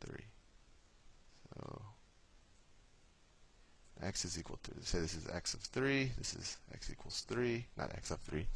3. So x is equal to, say this is x of 3, this is x equals 3, not x of 3.